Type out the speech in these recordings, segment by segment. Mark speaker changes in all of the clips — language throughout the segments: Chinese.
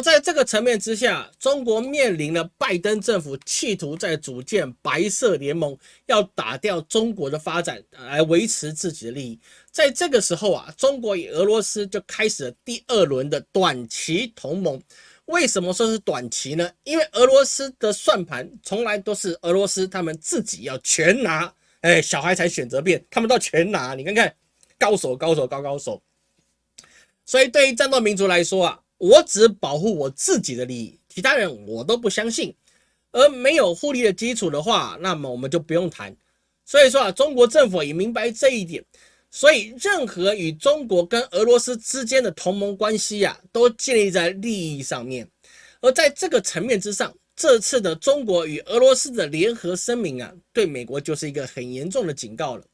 Speaker 1: 在这个层面之下，中国面临了拜登政府企图在组建白色联盟，要打掉中国的发展，来维持自己的利益。在这个时候啊，中国与俄罗斯就开始了第二轮的短期同盟。为什么说是短期呢？因为俄罗斯的算盘从来都是俄罗斯他们自己要全拿，哎，小孩才选择变，他们都全拿。你看看，高手高手高高手。所以对于战斗民族来说啊。我只保护我自己的利益，其他人我都不相信。而没有互利的基础的话，那么我们就不用谈。所以说啊，中国政府也明白这一点，所以任何与中国跟俄罗斯之间的同盟关系呀，都建立在利益上面。而在这个层面之上，这次的中国与俄罗斯的联合声明啊，对美国就是一个很严重的警告了。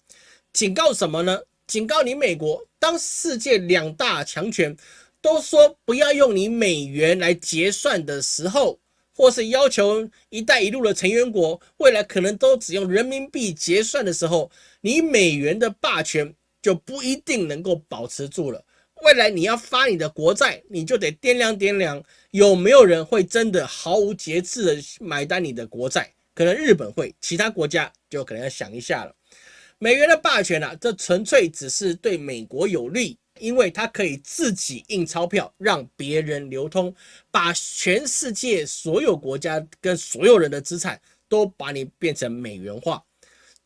Speaker 1: 警告什么呢？警告你美国，当世界两大强权。都说不要用你美元来结算的时候，或是要求“一带一路”的成员国未来可能都只用人民币结算的时候，你美元的霸权就不一定能够保持住了。未来你要发你的国债，你就得掂量掂量，有没有人会真的毫无节制的买单你的国债？可能日本会，其他国家就可能要想一下了。美元的霸权啊，这纯粹只是对美国有利。因为它可以自己印钞票，让别人流通，把全世界所有国家跟所有人的资产都把你变成美元化。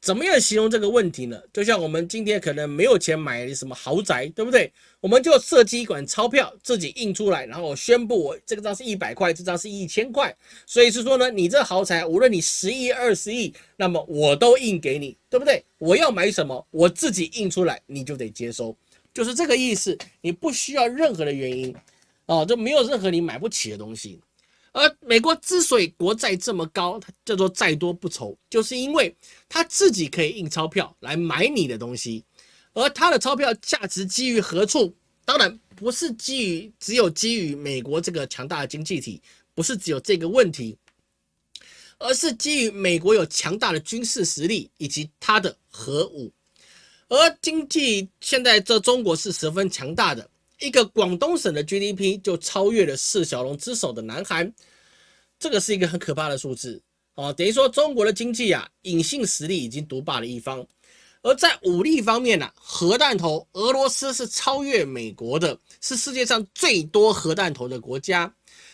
Speaker 1: 怎么样形容这个问题呢？就像我们今天可能没有钱买什么豪宅，对不对？我们就设计一管钞票，自己印出来，然后宣布我这个张是一百块，这张是一千块。所以是说呢，你这豪宅无论你十亿、二十亿，那么我都印给你，对不对？我要买什么，我自己印出来，你就得接收。就是这个意思，你不需要任何的原因，哦，就没有任何你买不起的东西。而美国之所以国债这么高，它叫做债多不愁，就是因为它自己可以印钞票来买你的东西，而它的钞票价值基于何处？当然不是基于只有基于美国这个强大的经济体，不是只有这个问题，而是基于美国有强大的军事实力以及它的核武。而经济现在这中国是十分强大的，一个广东省的 GDP 就超越了四小龙之首的南韩，这个是一个很可怕的数字哦。等于说中国的经济啊，隐性实力已经独霸了一方。而在武力方面呢，核弹头，俄罗斯是超越美国的，是世界上最多核弹头的国家。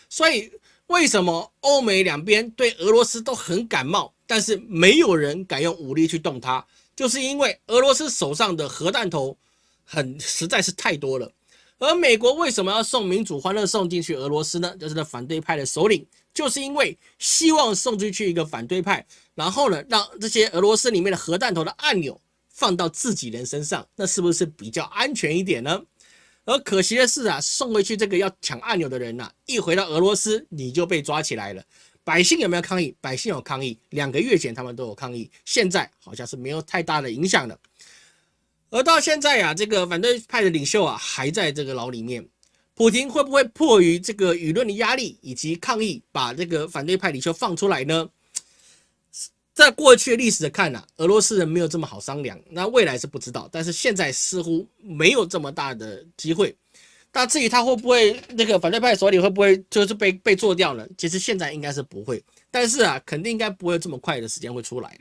Speaker 1: 所以为什么欧美两边对俄罗斯都很感冒，但是没有人敢用武力去动它？就是因为俄罗斯手上的核弹头很实在是太多了，而美国为什么要送民主欢乐送进去俄罗斯呢？就是那反对派的首领，就是因为希望送进去一个反对派，然后呢，让这些俄罗斯里面的核弹头的按钮放到自己人身上，那是不是比较安全一点呢？而可惜的是啊，送回去这个要抢按钮的人呐，一回到俄罗斯你就被抓起来了。百姓有没有抗议？百姓有抗议，两个月前他们都有抗议，现在好像是没有太大的影响了。而到现在呀，这个反对派的领袖啊还在这个牢里面，普京会不会迫于这个舆论的压力以及抗议，把这个反对派领袖放出来呢？在过去历史的看呢，俄罗斯人没有这么好商量，那未来是不知道，但是现在似乎没有这么大的机会。那至于他会不会那个反对派手里会不会就是被被做掉呢？其实现在应该是不会，但是啊，肯定应该不会这么快的时间会出来。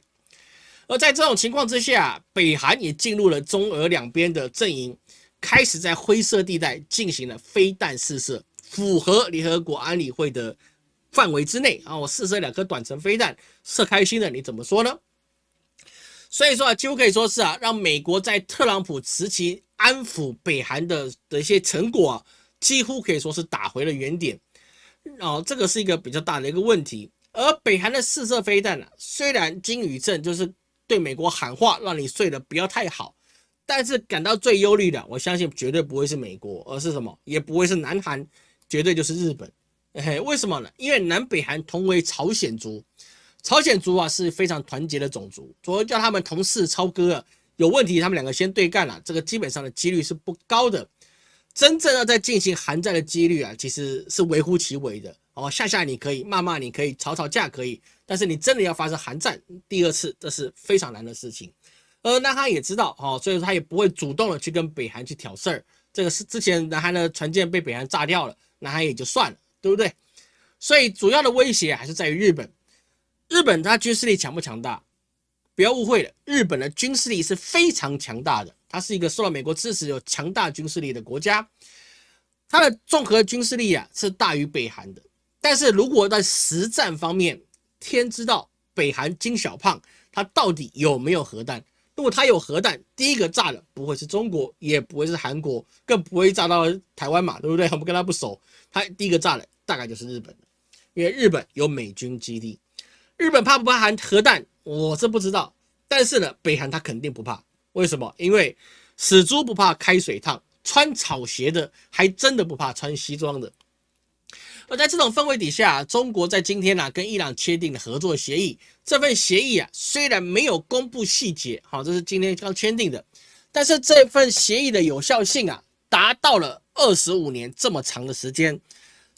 Speaker 1: 而在这种情况之下，北韩也进入了中俄两边的阵营，开始在灰色地带进行了飞弹试射，符合联合国安理会的范围之内啊。我试射两颗短程飞弹，射开心了，你怎么说呢？所以说啊，几乎可以说是啊，让美国在特朗普时期。安抚北韩的的一些成果，几乎可以说是打回了原点，哦，这个是一个比较大的一个问题。而北韩的试射飞弹呢，虽然金宇镇就是对美国喊话，让你睡得不要太好，但是感到最忧虑的，我相信绝对不会是美国，而是什么？也不会是南韩，绝对就是日本。嘿，为什么呢？因为南北韩同为朝鲜族，朝鲜族啊是非常团结的种族，所以叫他们同事超哥啊。有问题，他们两个先对干了，这个基本上的几率是不高的。真正要在进行寒战的几率啊，其实是微乎其微的。哦，吓吓你可以，骂骂你可以，吵吵架可以，但是你真的要发生寒战第二次，这是非常难的事情。而南韩也知道，哦，所以说他也不会主动的去跟北韩去挑事儿。这个是之前南韩的船舰被北韩炸掉了，南韩也就算了，对不对？所以主要的威胁还是在于日本。日本它军事力强不强大？不要误会了，日本的军事力是非常强大的，它是一个受到美国支持、有强大军事力的国家。它的综合军事力啊是大于北韩的。但是如果在实战方面，天知道北韩金小胖他到底有没有核弹？如果他有核弹，第一个炸的不会是中国，也不会是韩国，更不会炸到台湾嘛，对不对？我们跟他不熟，他第一个炸的大概就是日本因为日本有美军基地。日本怕不怕含核弹？我是不知道。但是呢，北韩他肯定不怕。为什么？因为死猪不怕开水烫，穿草鞋的还真的不怕穿西装的。而在这种氛围底下，中国在今天呢跟伊朗签订了合作协议。这份协议啊，虽然没有公布细节，好，这是今天刚签订的，但是这份协议的有效性啊，达到了二十五年这么长的时间。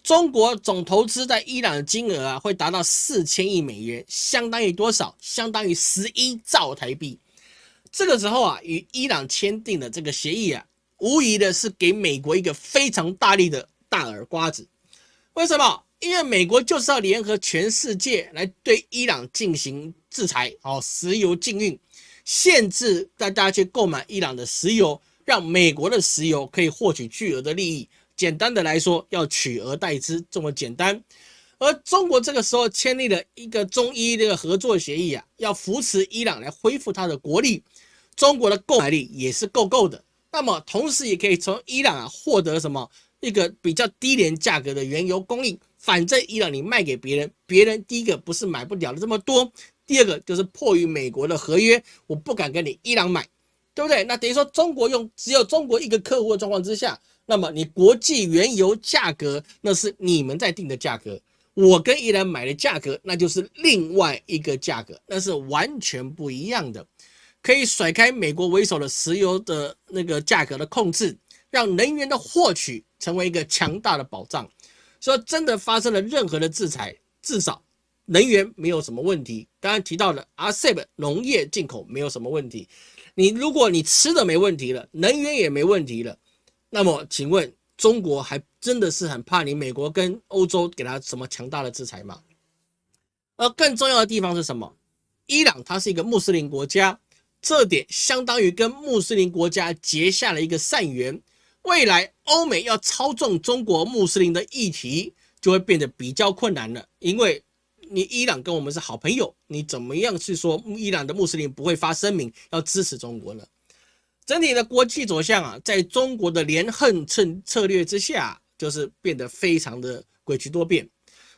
Speaker 1: 中国总投资在伊朗的金额啊，会达到四千亿美元，相当于多少？相当于十一兆台币。这个时候啊，与伊朗签订的这个协议啊，无疑的是给美国一个非常大力的大耳瓜子。为什么？因为美国就是要联合全世界来对伊朗进行制裁，哦，石油禁运，限制大家去购买伊朗的石油，让美国的石油可以获取巨额的利益。简单的来说，要取而代之这么简单。而中国这个时候签订了一个中伊的合作协议啊，要扶持伊朗来恢复它的国力，中国的购买力也是够够的。那么同时也可以从伊朗啊获得什么？一个比较低廉价格的原油供应，反正伊朗你卖给别人，别人第一个不是买不了的这么多，第二个就是迫于美国的合约，我不敢跟你伊朗买，对不对？那等于说中国用只有中国一个客户的状况之下，那么你国际原油价格那是你们在定的价格，我跟伊朗买的价格那就是另外一个价格，那是完全不一样的，可以甩开美国为首的石油的那个价格的控制。让能源的获取成为一个强大的保障。说真的发生了任何的制裁，至少能源没有什么问题。刚刚提到的 RCEP 农业进口没有什么问题。你如果你吃的没问题了，能源也没问题了，那么请问中国还真的是很怕你美国跟欧洲给他什么强大的制裁吗？而更重要的地方是什么？伊朗它是一个穆斯林国家，这点相当于跟穆斯林国家结下了一个善缘。未来欧美要操纵中国穆斯林的议题，就会变得比较困难了。因为你伊朗跟我们是好朋友，你怎么样去说伊朗的穆斯林不会发声明要支持中国呢？整体的国际走向啊，在中国的连横策策略之下，就是变得非常的诡谲多变。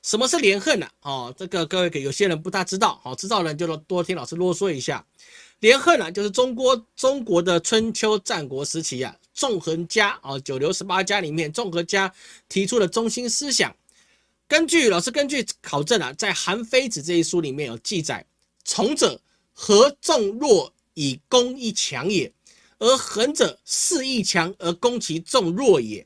Speaker 1: 什么是连横呢？哦，这个各位给有些人不大知道，好，知道人就多听老师啰嗦一下。连横呢，就是中国中国的春秋战国时期啊。纵横家啊，九流十八家里面，纵横家提出的中心思想，根据老师根据考证啊，在《韩非子》这一书里面有记载：从者合众弱以攻一强也，而横者势亦强而攻其众弱也。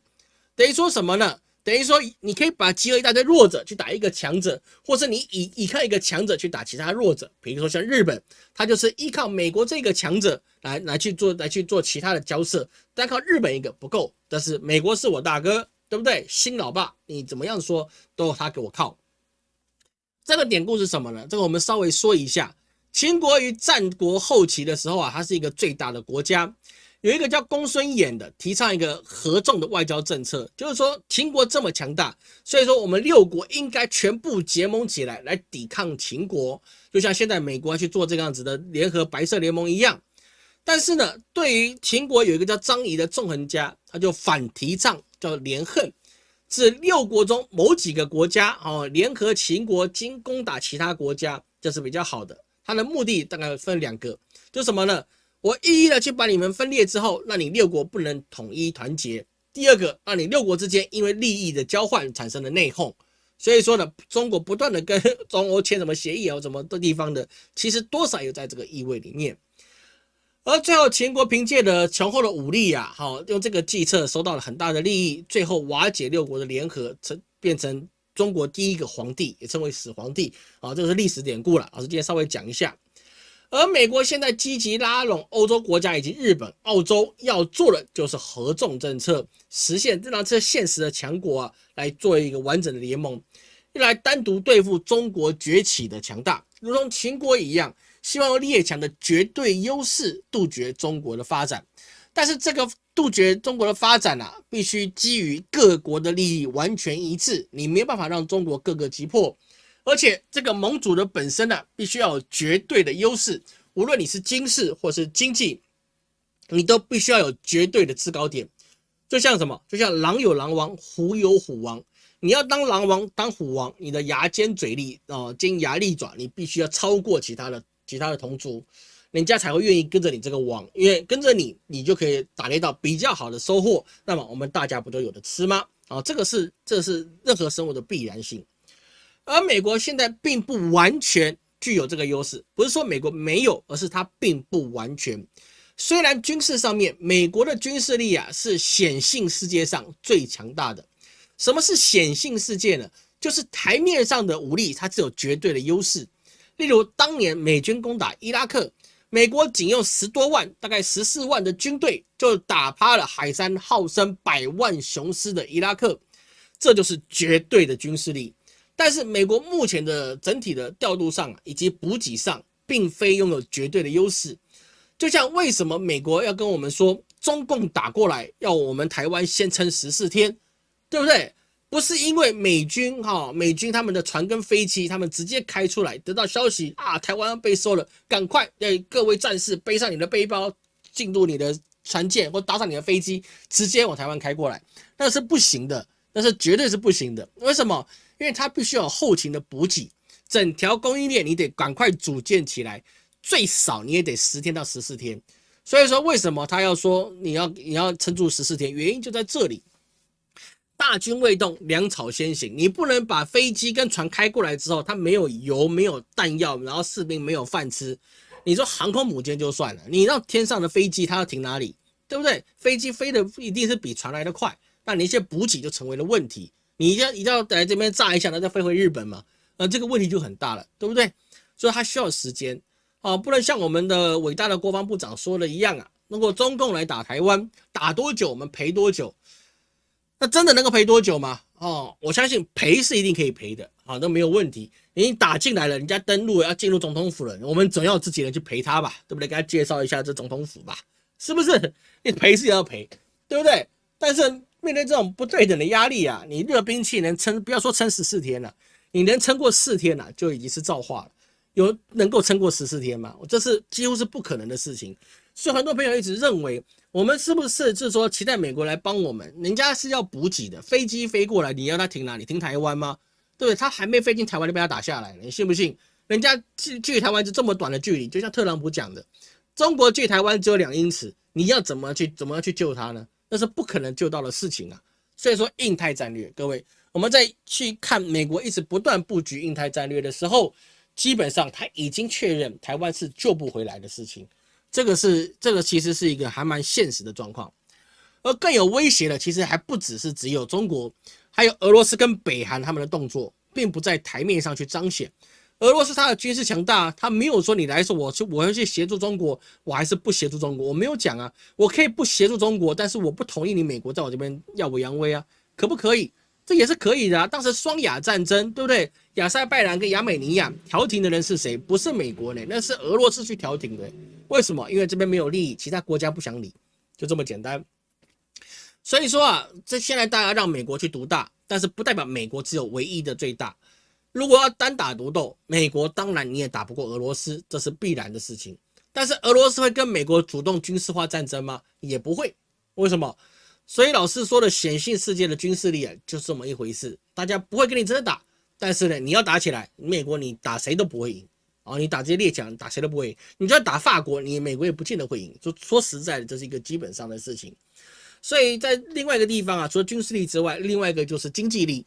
Speaker 1: 等于说什么呢？等于说，你可以把集合一大堆弱者去打一个强者，或是你以依靠一个强者去打其他弱者。比如说像日本，他就是依靠美国这个强者来来去做来去做其他的交涉，单靠日本一个不够。但是美国是我大哥，对不对？新老爸，你怎么样说都他给我靠。这个典故是什么呢？这个我们稍微说一下。秦国于战国后期的时候啊，它是一个最大的国家。有一个叫公孙衍的，提倡一个合纵的外交政策，就是说秦国这么强大，所以说我们六国应该全部结盟起来，来抵抗秦国，就像现在美国去做这个样子的联合白色联盟一样。但是呢，对于秦国有一个叫张仪的纵横家，他就反提倡叫连横，是六国中某几个国家哦联合秦国，经攻打其他国家，这是比较好的。他的目的大概分两个，就什么呢？我一一的去把你们分裂之后，让你六国不能统一团结。第二个，让你六国之间因为利益的交换产生了内讧。所以说呢，中国不断的跟中欧签什么协议啊，什么的地方的，其实多少有在这个意味里面。而最后，秦国凭借着雄厚的武力啊，好用这个计策收到了很大的利益，最后瓦解六国的联合，成变成中国第一个皇帝，也称为始皇帝啊，这个是历史典故了。老师今天稍微讲一下。而美国现在积极拉拢欧洲国家以及日本、澳洲，要做的就是合纵政策，实现让这现实的强国啊来做一个完整的联盟，用来单独对付中国崛起的强大，如同秦国一样，希望用列强的绝对优势杜绝中国的发展。但是这个杜绝中国的发展啊，必须基于各国的利益完全一致，你没有办法让中国各个击破。而且这个盟主的本身呢，必须要有绝对的优势，无论你是军事或是经济，你都必须要有绝对的制高点。就像什么？就像狼有狼王，虎有虎王。你要当狼王、当虎王，你的牙尖嘴利啊，尖牙利爪，你必须要超过其他的其他的同族，人家才会愿意跟着你这个网，因为跟着你，你就可以打猎到比较好的收获。那么我们大家不都有的吃吗？啊，这个是这是任何生物的必然性。而美国现在并不完全具有这个优势，不是说美国没有，而是它并不完全。虽然军事上面，美国的军事力啊是显性世界上最强大的。什么是显性世界呢？就是台面上的武力，它只有绝对的优势。例如当年美军攻打伊拉克，美国仅用十多万，大概十四万的军队，就打趴了海山号称百万雄师的伊拉克，这就是绝对的军事力。但是美国目前的整体的调度上以及补给上，并非拥有绝对的优势。就像为什么美国要跟我们说，中共打过来要我们台湾先撑十四天，对不对？不是因为美军哈，美军他们的船跟飞机，他们直接开出来，得到消息啊，台湾被收了，赶快哎，各位战士背上你的背包，进入你的船舰或搭上你的飞机，直接往台湾开过来，那是不行的，那是绝对是不行的。为什么？因为它必须要有后勤的补给，整条供应链你得赶快组建起来，最少你也得十天到十四天。所以说，为什么他要说你要你要撑住十四天？原因就在这里，大军未动，粮草先行。你不能把飞机跟船开过来之后，它没有油、没有弹药，然后士兵没有饭吃。你说航空母舰就算了，你让天上的飞机它要停哪里？对不对？飞机飞的一定是比船来的快，那你一些补给就成为了问题。你一定要一定要来这边炸一下，然后再飞回日本嘛？那这个问题就很大了，对不对？所以它需要时间啊，不能像我们的伟大的国防部长说的一样啊，如果中共来打台湾，打多久我们赔多久？那真的能够赔多久吗？哦，我相信赔是一定可以赔的啊，都没有问题。你打进来了，人家登陆要进入总统府了，我们总要自己人去陪他吧，对不对？给他介绍一下这总统府吧，是不是？你赔是要赔，对不对？但是。面对这种不对等的压力啊，你热兵器能撑，不要说撑十四天了，你能撑过四天了，就已经是造化了。有能够撑过十四天吗？这是几乎是不可能的事情。所以很多朋友一直认为，我们是不是就是说期待美国来帮我们？人家是要补给的，飞机飞过来，你要他停哪里？停台湾吗？对不对？他还没飞进台湾就被他打下来了，你信不信？人家距距台湾就这么短的距离，就像特朗普讲的，中国距台湾只有两英尺，你要怎么去怎么样去救他呢？那是不可能救到的事情啊！所以说，印太战略，各位，我们在去看美国一直不断布局印太战略的时候，基本上他已经确认台湾是救不回来的事情。这个是这个其实是一个还蛮现实的状况。而更有威胁的，其实还不只是只有中国，还有俄罗斯跟北韩他们的动作，并不在台面上去彰显。俄罗斯它的军事强大，他没有说你来说我去我要去协助中国，我还是不协助中国，我没有讲啊，我可以不协助中国，但是我不同意你美国在我这边耀武扬威啊，可不可以？这也是可以的啊。当时双亚战争，对不对？亚塞拜然跟亚美尼亚调停的人是谁？不是美国呢，那是俄罗斯去调停的。为什么？因为这边没有利益，其他国家不想理，就这么简单。所以说啊，这现在大家让美国去独大，但是不代表美国只有唯一的最大。如果要单打独斗，美国当然你也打不过俄罗斯，这是必然的事情。但是俄罗斯会跟美国主动军事化战争吗？也不会。为什么？所以老师说的显性世界的军事力啊，就是这么一回事。大家不会跟你真的打，但是呢，你要打起来，美国你打谁都不会赢啊！你打这些列强，打谁都不会赢。你就要打法国，你美国也不见得会赢。说说实在的，这是一个基本上的事情。所以在另外一个地方啊，除了军事力之外，另外一个就是经济力。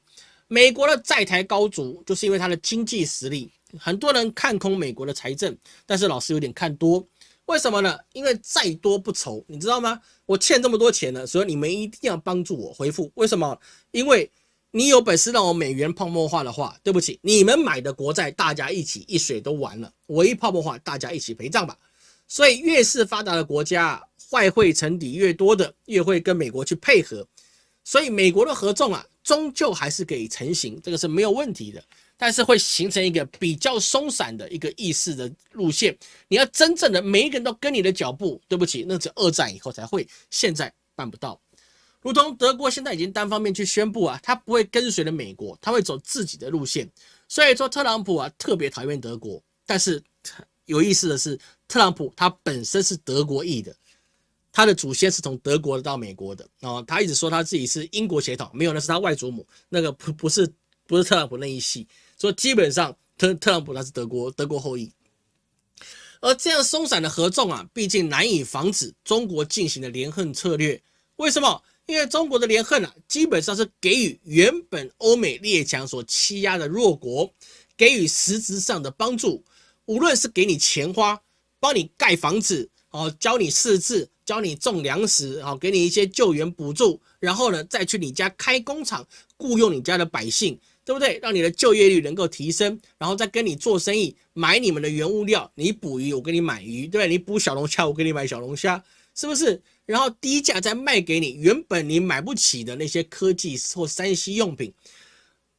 Speaker 1: 美国的债台高筑，就是因为它的经济实力。很多人看空美国的财政，但是老师有点看多。为什么呢？因为债多不愁，你知道吗？我欠这么多钱了，所以你们一定要帮助我回复。为什么？因为你有本事让我美元泡沫化的话，对不起，你们买的国债大家一起一水都完了。我一泡沫化，大家一起陪葬吧。所以越是发达的国家，外汇沉底越多的，越会跟美国去配合。所以美国的合纵啊，终究还是可以成型，这个是没有问题的。但是会形成一个比较松散的一个意识的路线。你要真正的每一个人都跟你的脚步，对不起，那是二战以后才会，现在办不到。如同德国现在已经单方面去宣布啊，他不会跟随着美国，他会走自己的路线。所以说特朗普啊特别讨厌德国，但是有意思的是，特朗普他本身是德国裔的，他的祖先是从德国到美国的哦。他一直说他自己是英国血统，没有，那是他外祖母，那个不不是不是特朗普那一系。说基本上特特朗普他是德国德国后裔，而这样松散的合纵啊，毕竟难以防止中国进行的连横策略。为什么？因为中国的连横啊，基本上是给予原本欧美列强所欺压的弱国，给予实质上的帮助。无论是给你钱花，帮你盖房子，哦，教你识字，教你种粮食，哦，给你一些救援补助，然后呢，再去你家开工厂，雇佣你家的百姓。对不对？让你的就业率能够提升，然后再跟你做生意，买你们的原物料，你捕鱼，我给你买鱼，对不对？你捕小龙虾，我给你买小龙虾，是不是？然后低价再卖给你原本你买不起的那些科技或三 C 用品。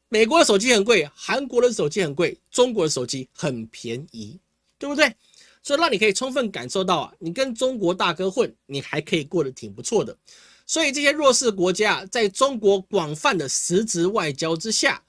Speaker 1: 美国的手机很贵，韩国的手机很贵，中国的手机很便宜，对不对？所以让你可以充分感受到啊，你跟中国大哥混，你还可以过得挺不错的。所以这些弱势国家在中国广泛的实质外交之下。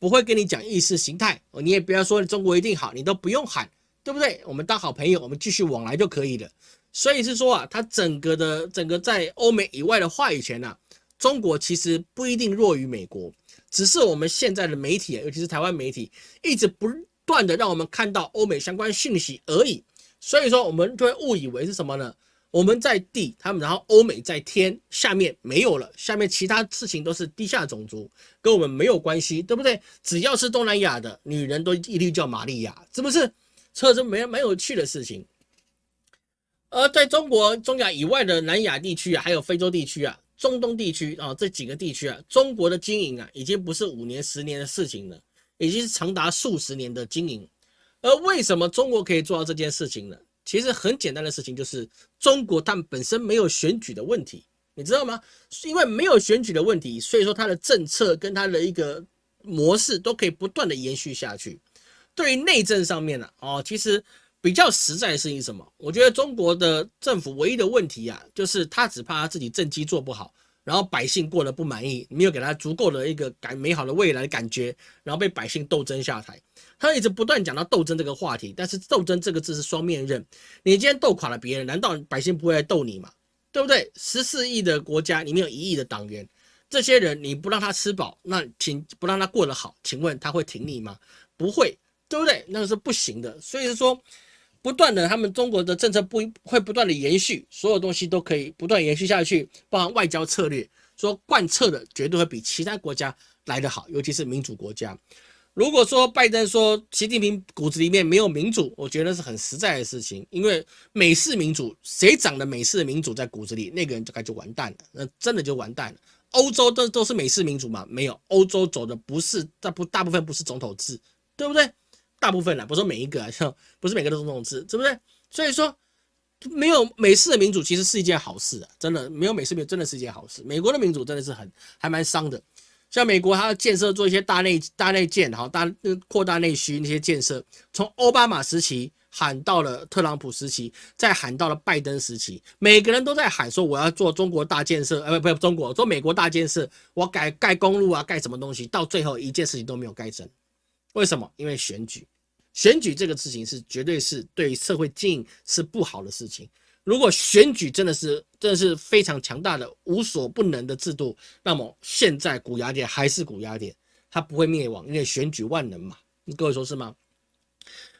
Speaker 1: 不会跟你讲意识形态，你也不要说中国一定好，你都不用喊，对不对？我们当好朋友，我们继续往来就可以了。所以是说啊，它整个的整个在欧美以外的话语权呢，中国其实不一定弱于美国，只是我们现在的媒体，尤其是台湾媒体，一直不断的让我们看到欧美相关讯息而已。所以说，我们就会误以为是什么呢？我们在地，他们然后欧美在天，下面没有了，下面其他事情都是地下种族，跟我们没有关系，对不对？只要是东南亚的女人都一律叫玛利亚，是不是？这是没蛮有趣的事情。而在中国、中亚以外的南亚地区啊，还有非洲地区啊、中东地区啊这几个地区啊，中国的经营啊，已经不是五年、十年的事情了，已经是长达数十年的经营。而为什么中国可以做到这件事情呢？其实很简单的事情，就是中国他们本身没有选举的问题，你知道吗？因为没有选举的问题，所以说它的政策跟它的一个模式都可以不断的延续下去。对于内政上面呢，哦，其实比较实在的事情是什么？我觉得中国的政府唯一的问题啊，就是他只怕他自己政绩做不好。然后百姓过得不满意，没有给他足够的一个感美好的未来的感觉，然后被百姓斗争下台。他一直不断讲到斗争这个话题，但是斗争这个字是双面刃。你今天斗垮了别人，难道百姓不会来斗你吗？对不对？十四亿的国家里面有一亿的党员，这些人你不让他吃饱，那请不让他过得好，请问他会挺你吗？不会，对不对？那个是不行的。所以说。不断的，他们中国的政策不会不断的延续，所有东西都可以不断延续下去，包含外交策略，说贯彻的绝对会比其他国家来得好，尤其是民主国家。如果说拜登说习近平骨子里面没有民主，我觉得是很实在的事情，因为美式民主，谁长的美式民主在骨子里，那个人就该就完蛋了，那真的就完蛋了。欧洲都都是美式民主嘛？没有，欧洲走的不是大部大部分不是总统制，对不对？大部分啦，不是说每一个啊，像不是每个都是这种字，对不对？所以说，没有美式的民主其实是一件好事啊，真的没有美式民主真的是一件好事。美国的民主真的是很还蛮伤的，像美国它要建设做一些大内大内建，哈，大扩大内需那些建设，从奥巴马时期喊到了特朗普时期，再喊到了拜登时期，每个人都在喊说我要做中国大建设，呃，不不，中国做美国大建设，我改盖公路啊，盖什么东西，到最后一件事情都没有盖成。为什么？因为选举，选举这个事情是绝对是对社会经营是不好的事情。如果选举真的是真的是非常强大的无所不能的制度，那么现在古雅典还是古雅典，它不会灭亡，因为选举万能嘛。你各位说是吗？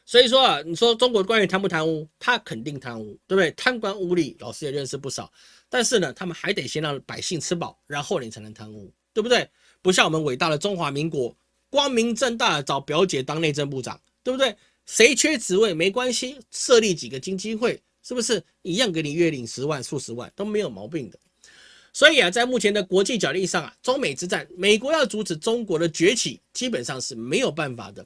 Speaker 1: 所以说啊，你说中国官员贪不贪污，他肯定贪污，对不对？贪官污吏，老师也认识不少。但是呢，他们还得先让百姓吃饱，然后你才能贪污，对不对？不像我们伟大的中华民国。光明正大的找表姐当内政部长，对不对？谁缺职位没关系，设立几个经济会，是不是一样给你月领十万、数十万都没有毛病的？所以啊，在目前的国际角力上啊，中美之战，美国要阻止中国的崛起，基本上是没有办法的。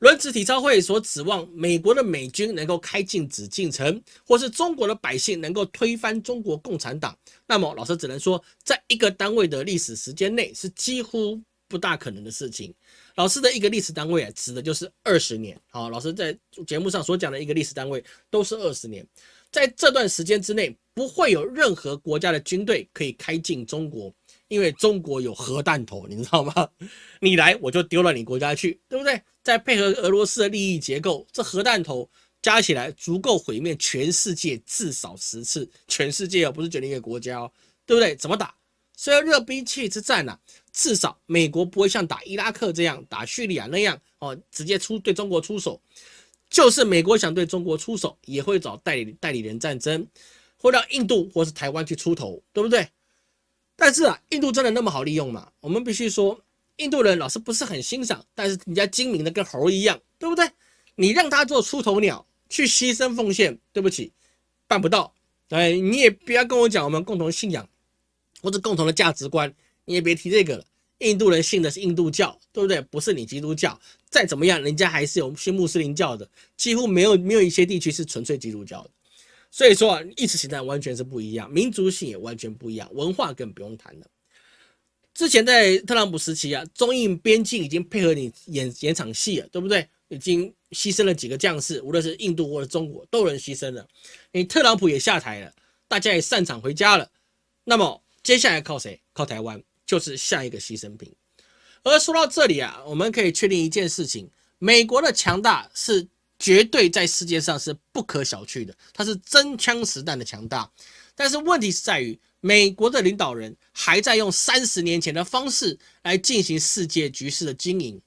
Speaker 1: 轮值体操会所指望美国的美军能够开进紫禁城，或是中国的百姓能够推翻中国共产党，那么老师只能说，在一个单位的历史时间内是几乎不大可能的事情。老师的一个历史单位啊，指的就是二十年。好，老师在节目上所讲的一个历史单位都是二十年，在这段时间之内，不会有任何国家的军队可以开进中国，因为中国有核弹头，你知道吗？你来我就丢了你国家去，对不对？再配合俄罗斯的利益结构，这核弹头加起来足够毁灭全世界至少十次。全世界哦，不是决定一个国家哦，对不对？怎么打？虽然热兵器之战呢，至少美国不会像打伊拉克这样、打叙利亚那样哦，直接出对中国出手。就是美国想对中国出手，也会找代理代理人战争，会让印度或是台湾去出头，对不对？但是啊，印度真的那么好利用吗？我们必须说。印度人老是不是很欣赏，但是人家精明的跟猴一样，对不对？你让他做出头鸟去牺牲奉献，对不起，办不到。哎，你也不要跟我讲我们共同信仰或者共同的价值观，你也别提这个了。印度人信的是印度教，对不对？不是你基督教。再怎么样，人家还是有信穆斯林教的，几乎没有没有一些地区是纯粹基督教的。所以说，意识形态完全是不一样，民族性也完全不一样，文化更不用谈了。之前在特朗普时期啊，中印边境已经配合你演演场戏了，对不对？已经牺牲了几个将士，无论是印度或者中国，都有人牺牲了。你特朗普也下台了，大家也散场回家了。那么接下来靠谁？靠台湾，就是下一个牺牲品。而说到这里啊，我们可以确定一件事情：美国的强大是绝对在世界上是不可小觑的，它是真枪实弹的强大。但是问题是在于。美国的领导人还在用三十年前的方式来进行世界局势的经营，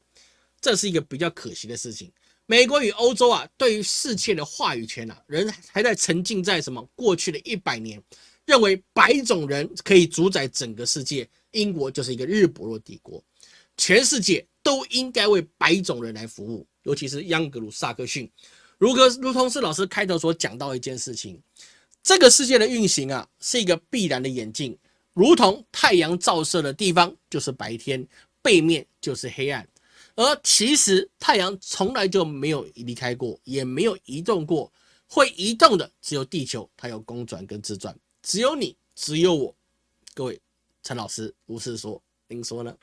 Speaker 1: 这是一个比较可惜的事情。美国与欧洲啊，对于世界的话语权啊，人还在沉浸在什么过去的一百年，认为白种人可以主宰整个世界。英国就是一个日不落帝国，全世界都应该为白种人来服务，尤其是央格鲁萨克逊。如果如同是老师开头所讲到一件事情。这个世界的运行啊，是一个必然的演进，如同太阳照射的地方就是白天，背面就是黑暗。而其实太阳从来就没有离开过，也没有移动过，会移动的只有地球，它有公转跟自转，只有你，只有我。各位，陈老师如是说，您说呢？